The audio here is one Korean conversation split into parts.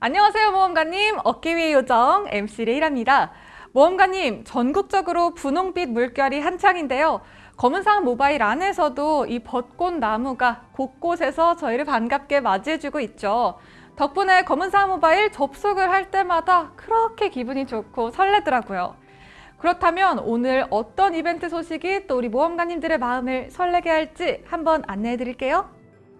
안녕하세요 모험가님 어깨 위의 요정 MC 레이랍니다. 모험가님 전국적으로 분홍빛 물결이 한창인데요. 검은상 모바일 안에서도 이 벚꽃 나무가 곳곳에서 저희를 반갑게 맞이해주고 있죠. 덕분에 검은상 모바일 접속을 할 때마다 그렇게 기분이 좋고 설레더라고요. 그렇다면 오늘 어떤 이벤트 소식이 또 우리 모험가님들의 마음을 설레게 할지 한번 안내해 드릴게요.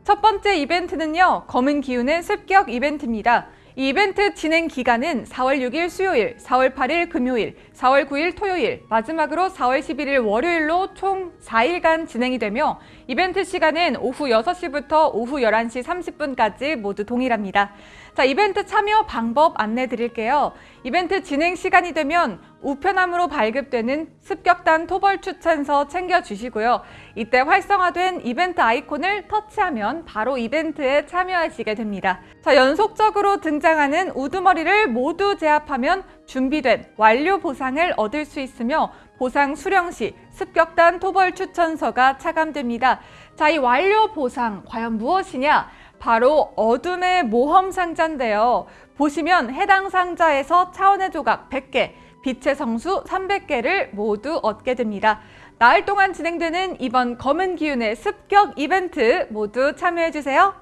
첫 번째 이벤트는요. 검은 기운의 습격 이벤트입니다. 이 이벤트 진행 기간은 4월 6일 수요일, 4월 8일 금요일, 4월 9일 토요일, 마지막으로 4월 11일 월요일로 총 4일간 진행이 되며 이벤트 시간은 오후 6시부터 오후 11시 30분까지 모두 동일합니다. 자, 이벤트 참여 방법 안내 드릴게요. 이벤트 진행 시간이 되면 우편함으로 발급되는 습격단 토벌 추천서 챙겨주시고요. 이때 활성화된 이벤트 아이콘을 터치하면 바로 이벤트에 참여하시게 됩니다. 자, 연속적으로 등장하는 우두머리를 모두 제압하면 준비된 완료 보상을 얻을 수 있으며 보상 수령 시 습격단 토벌 추천서가 차감됩니다. 자, 이 완료 보상 과연 무엇이냐? 바로 어둠의 모험 상자인데요. 보시면 해당 상자에서 차원의 조각 100개, 빛의 성수 300개를 모두 얻게 됩니다. 나흘 동안 진행되는 이번 검은 기운의 습격 이벤트 모두 참여해주세요.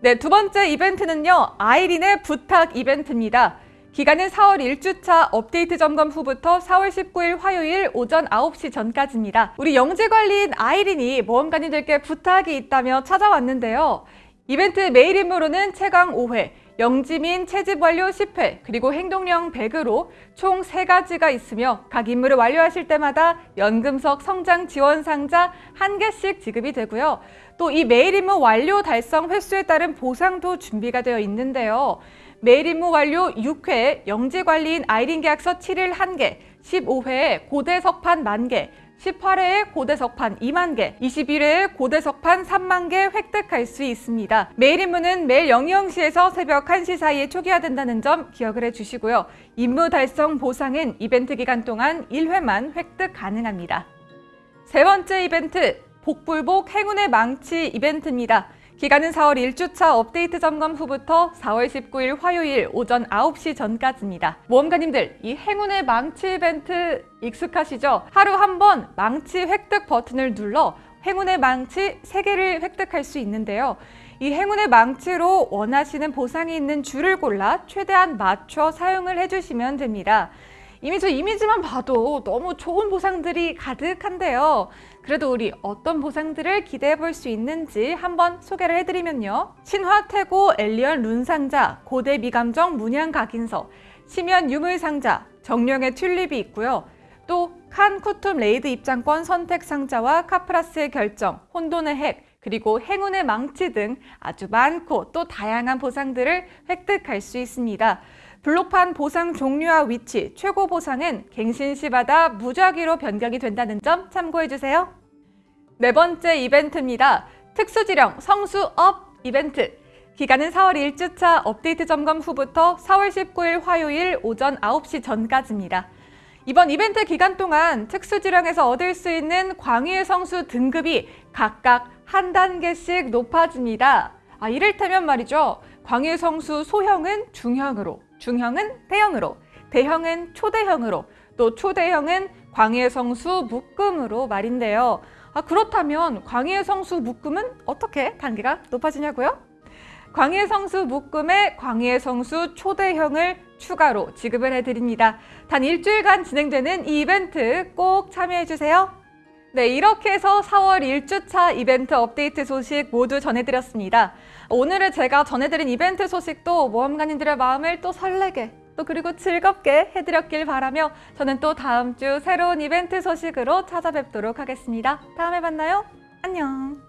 네, 두 번째 이벤트는요. 아이린의 부탁 이벤트입니다. 기간은 4월 1주차 업데이트 점검 후부터 4월 19일 화요일 오전 9시 전까지입니다. 우리 영재관리인 아이린이 모험가님들께 부탁이 있다며 찾아왔는데요. 이벤트 메일 임무로는 최강 5회, 영지민 채집 완료 10회, 그리고 행동령 100으로 총 3가지가 있으며 각 임무를 완료하실 때마다 연금석 성장 지원 상자 1개씩 지급이 되고요. 또 이 메일 임무 완료 달성 횟수에 따른 보상도 준비가 되어 있는데요. 메일 임무 완료 6회, 영지관리인 아이린 계약서 7일 1개, 15회에 고대 석판 만개, 18회에 고대석판 2만 개, 21회에 고대석판 3만 개 획득할 수 있습니다. 메일 임무는 매일 00시에서 새벽 1시 사이에 초기화된다는 점 기억을 해주시고요. 임무 달성 보상은 이벤트 기간 동안 1회만 획득 가능합니다. 세 번째 이벤트, 복불복 행운의 망치 이벤트입니다. 기간은 4월 1주차 업데이트 점검 후부터 4월 19일 화요일 오전 9시 전까지입니다. 모험가님들, 이 행운의 망치 이벤트 익숙하시죠? 하루 한 번 망치 획득 버튼을 눌러 행운의 망치 3개를 획득할 수 있는데요. 이 행운의 망치로 원하시는 보상이 있는 줄을 골라 최대한 맞춰 사용을 해주시면 됩니다. 이미 저 이미지만 봐도 너무 좋은 보상들이 가득한데요. 그래도 우리 어떤 보상들을 기대해 볼 수 있는지 한번 소개를 해드리면요. 신화 태고 엘리언 룬 상자, 고대 미감정 문양 각인서, 심연 유물 상자, 정령의 튤립이 있고요. 또 칸 쿠툼 레이드 입장권 선택 상자와 카프라스의 결정, 혼돈의 핵, 그리고 행운의 망치 등 아주 많고 또 다양한 보상들을 획득할 수 있습니다. 블록판 보상 종류와 위치, 최고 보상은 갱신시마다 무작위로 변경이 된다는 점 참고해주세요. 네 번째 이벤트입니다. 특수지령 성수업 이벤트. 기간은 4월 1주차 업데이트 점검 후부터 4월 19일 화요일 오전 9시 전까지입니다. 이번 이벤트 기간 동안 특수지령에서 얻을 수 있는 광희의 성수 등급이 각각 한 단계씩 높아집니다. 아, 이를테면 말이죠. 광희의 성수 소형은 중형으로, 중형은 대형으로, 대형은 초대형으로, 또 초대형은 광희의 성수 묶음으로 말인데요. 아, 그렇다면 광희의 성수 묶음은 어떻게 단계가 높아지냐고요? 광희의 성수 묶음에 광희의 성수 초대형을 추가로 지급을 해드립니다. 단 일주일간 진행되는 이 이벤트 꼭 참여해주세요. 네, 이렇게 해서 4월 1주차 이벤트 업데이트 소식 모두 전해드렸습니다. 오늘은 제가 전해드린 이벤트 소식도 모험가님들의 마음을 또 설레게 또 그리고 즐겁게 해드렸길 바라며 저는 또 다음 주 새로운 이벤트 소식으로 찾아뵙도록 하겠습니다. 다음에 만나요. 안녕.